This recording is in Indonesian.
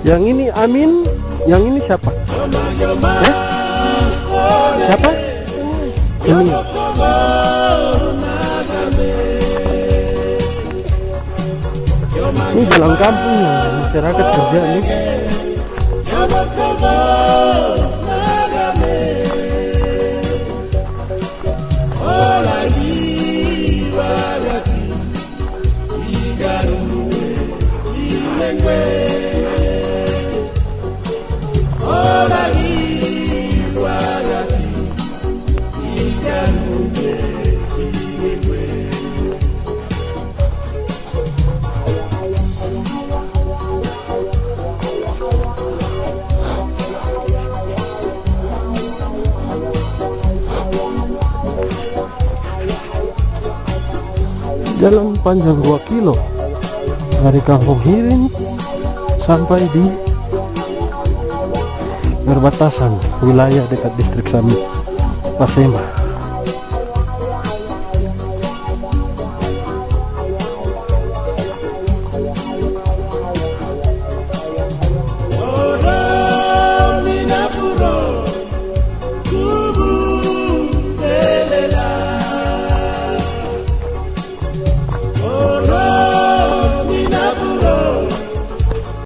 Yang ini Amin, yang ini siapa? Eh? Siapa? Ini. Ini jalan kampung ya, masyarakat kerja nih. Jalan panjang 2 kilo dari kampung Hirin sampai di perbatasan wilayah dekat distrik Sami Pasema.